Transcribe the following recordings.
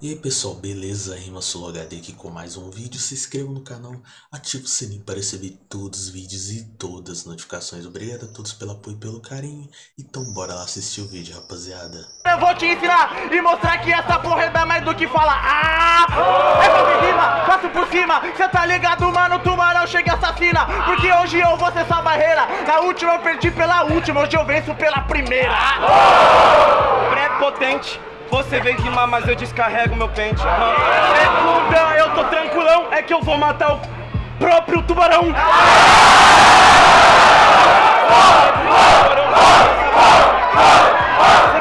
E aí pessoal, beleza? Rima Solo HD aqui com mais um vídeo. Se inscreva no canal, ative o sininho para receber todos os vídeos e todas as notificações. Obrigado a todos pelo apoio e pelo carinho. Então bora lá assistir o vídeo, rapaziada. Eu vou te ensinar e mostrar que essa porra é mais do que falar. Ah! É pra rima, passo por cima. Cê tá ligado, mano? Tubarão chega e assassina. Porque hoje eu vou ser essa barreira. Na última eu perdi pela última, hoje eu venço pela primeira. Prepotente. Você vem rimar, mas eu descarrego meu pente. Segunda, eu tô tranquilão, é que eu vou matar o próprio tubarão. Você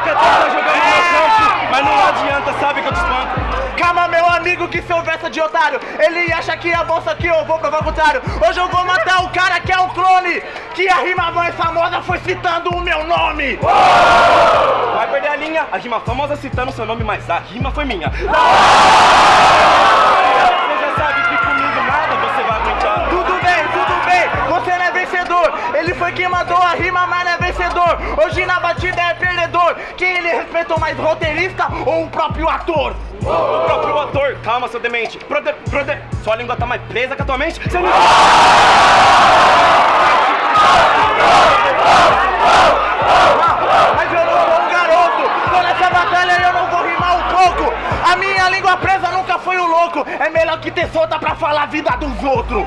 quer tentar jogar no meu campo, mas não adianta, sabe que eu te espanco. Calma, meu amigo, que seu verso de otário. Ele acha que é bom, só que eu vou provar o contrário. Hoje eu vou matar o cara que é o clone. Que a rima mais famosa foi citando o meu nome. Vai perder a rima famosa citando seu nome, mas a rima foi minha. Você já sabe que comigo nada você vai aguentar. Tudo bem, tudo bem, você não é vencedor. Ele foi quem mandou a rima, mas não é vencedor. Hoje na batida é perdedor. Quem ele respeitou mais, roteirista ou o próprio ator? O próprio ator, calma seu demente. Prode, prode, sua língua tá mais presa que a tua mente. Você não... louco. É melhor que ter solta pra falar a vida dos outros.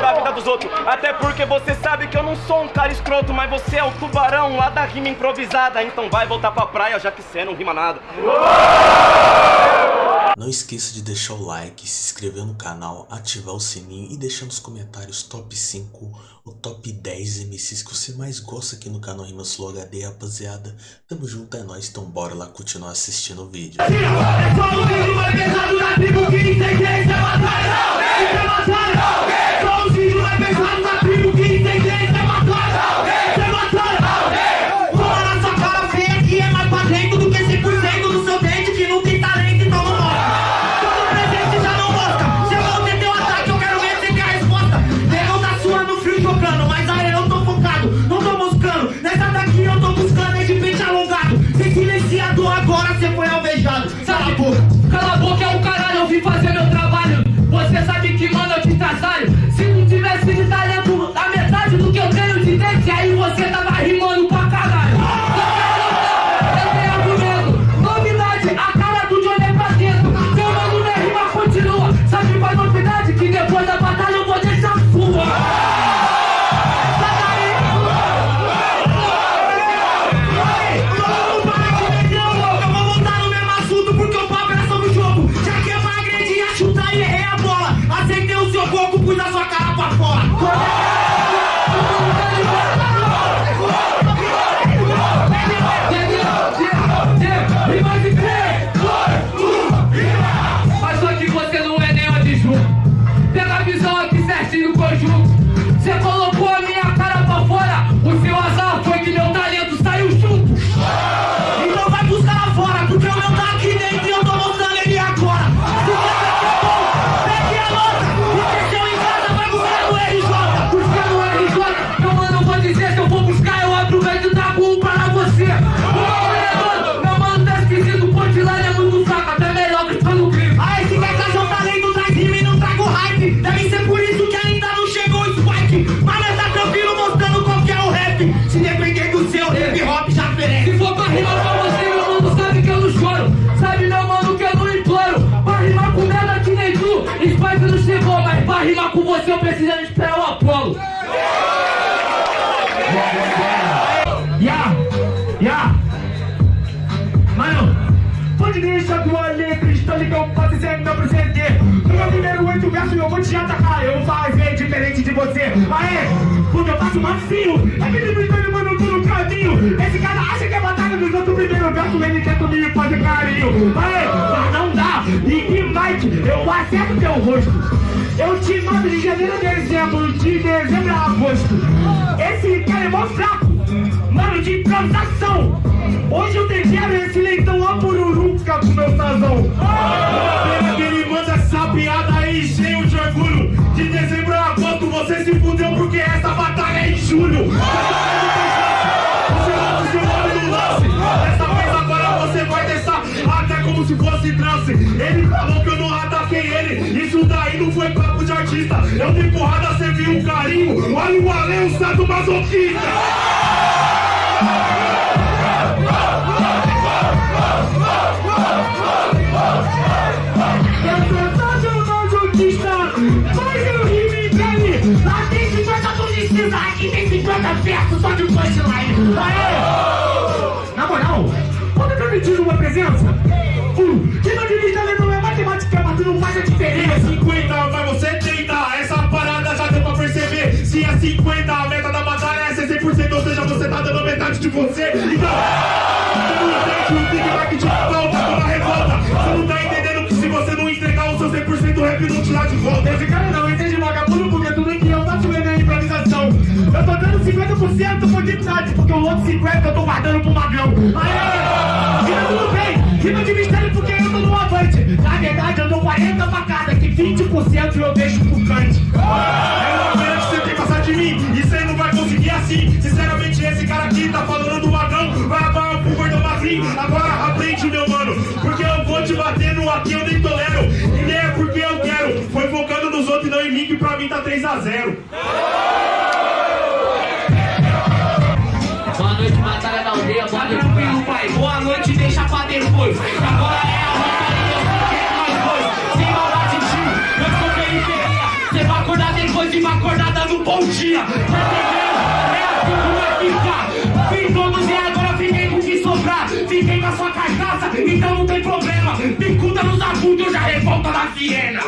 Da vida dos outros. Até porque você sabe que eu não sou um cara escroto, mas você é o tubarão lá da rima improvisada. Então vai voltar pra praia já que você não rima nada. Não esqueça de deixar o like, se inscrever no canal, ativar o sininho e deixar nos comentários top 5 ou top 10 MCs que você mais gosta aqui no canal Rima Slow HD, rapaziada. Tamo junto, é nóis, então bora lá continuar assistindo o vídeo. Mas de esperar o Apolo. Ya, ya. Mano, pode tua letra, estou ligado pra dizer meu presente. No meu primeiro oito versos eu vou te atacar, eu vou fazer diferente de você. Aê, porque eu faço macio, é que limitando, mano, tô no caminho. Esse cara acha que é batalha dos outros primeiro verso, ele tenta me fazer carinho. Aê, mas não dá, e que Mike, eu acerto teu rosto. Eu te mando de janeiro a dezembro, de dezembro a agosto. Esse cara é mó fraco, mano, de improvisação. Hoje eu tempero esse leitão a pururuca com meu que ele manda essa piada aí cheio de orgulho. De dezembro a agosto você se fudeu porque essa batalha é em julho. Você no seu lado do lance. Dessa vez agora você vai deixar até como se fosse trance. Ele falou que eu não ataquei ele. Isso daí não foi papo de artista. Eu dei porrada, você viu um carinho. Olha o além, o santo masoquista. 50 versos só de punchline. Aê! Na moral, pode permitir uma presença? Uh, que não divide ali não é matemática, mas não faz a diferença. 50, mas você tenta, essa parada já deu pra perceber. Se é 50, a meta da batalha é ser 100%, ou seja, você tá dando metade de você. Então, 50% por dignidade, porque o outro 50% eu tô guardando pro magrão. Aê! Rima tudo bem, rima de mistério porque eu tô no avante. Na verdade, eu dou 40 facadas, que 20% eu deixo pro cante. É uma pena que você tem que passar de mim, e você não vai conseguir assim. Sinceramente, esse cara aqui tá falando do magrão, vai acabar pro gordão magrinho. Agora aprende, meu mano, porque eu vou te bater no aqui, eu nem tolero. E nem é porque eu quero, foi focando nos outros e não em mim, que pra mim tá 3x0. Cê vai acordar depois de uma acordada no bom dia. Entendendo? É assim que vai ficar. Todos e agora fiquei com o que sobrar. Fiquei com a sua carcaça, então não tem problema. Picuda nos agudos, eu já revolta da Viena.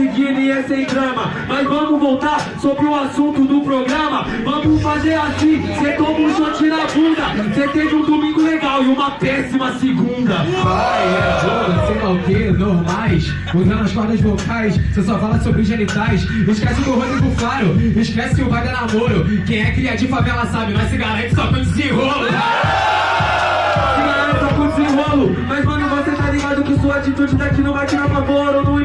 E é sem drama. Mas vamos voltar sobre o assunto do programa. Vamos fazer assim, cê toma um shot na bunda. Cê teve um domingo legal e uma péssima segunda. Pai, é sei lá o que, normais. Usando as cordas vocais, você só fala sobre genitais. Esquece do Rodrigo Faro, esquece que o é namoro. Quem é cria de favela sabe, mas se garante só com desenrolo só com desenrolo Mas mano, você tá ligado que sua atitude daqui não vai tirar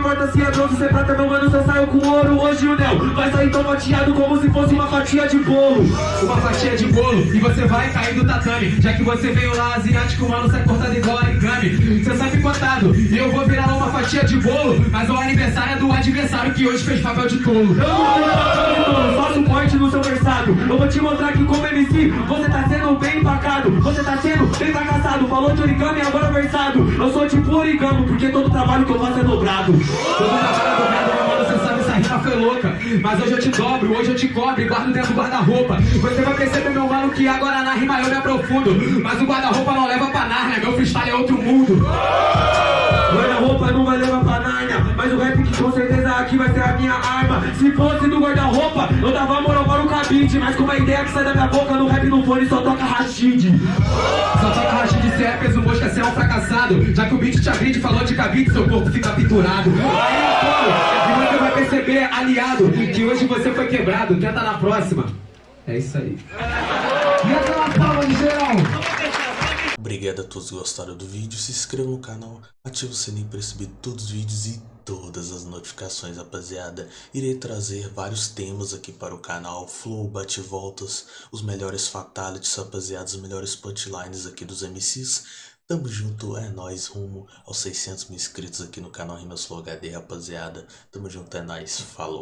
importa se é bronze, se é prata, meu mano, só saiu com ouro. Hoje o Nel vai sair tão fatiado como se fosse uma fatia de bolo. Uma fatia de bolo e você vai cair do tatame. Já que você veio lá asiático, mano, sai cortado igual origami Cê sabe contado, e eu vou virar uma fatia de bolo Mas o aniversário é do adversário que hoje fez papel de tolo. Eu não vou dar de bolo, só suporte no seu versado Eu vou te mostrar que como MC, você tá sendo bem empacado. Você tá sendo bem fracassado. Falou de origami, agora versado Eu sou tipo origami, porque todo trabalho que eu faço é dobrado. Todo trabalho dobrado, meu mano, cê sabe, essa rima foi louca. Mas hoje eu te dobro, hoje eu te cobro e guardo dentro do guarda-roupa. Você vai perceber, meu mano, que agora na rima eu me aprofundo. Mas o guarda-roupa não leva pra Nárnia, meu freestyle é outro mundo aqui vai ser a minha arma Se fosse do guarda-roupa, eu dava moral para o cabide Mas com a ideia que sai da minha boca, no rap no fone só toca Rashid Só toca racha de é peso, mosca, cê é um fracassado Já que o beat te agride, falou de cabide, seu corpo fica pinturado Aí eu falo, e você vai perceber, aliado, que hoje você foi quebrado. Tenta na próxima. É isso aí. E. Obrigado a todos que gostaram do vídeo, se inscreva no canal, ative o sininho para receber todos os vídeos e todas as notificações, rapaziada. Irei trazer vários temas aqui para o canal, flow, bate-voltas, os melhores fatalities, rapaziada, os melhores punchlines aqui dos MCs. Tamo junto, é nóis, rumo aos 600 mil inscritos aqui no canal Rimas Flow HD, rapaziada. Tamo junto, é nóis, falou.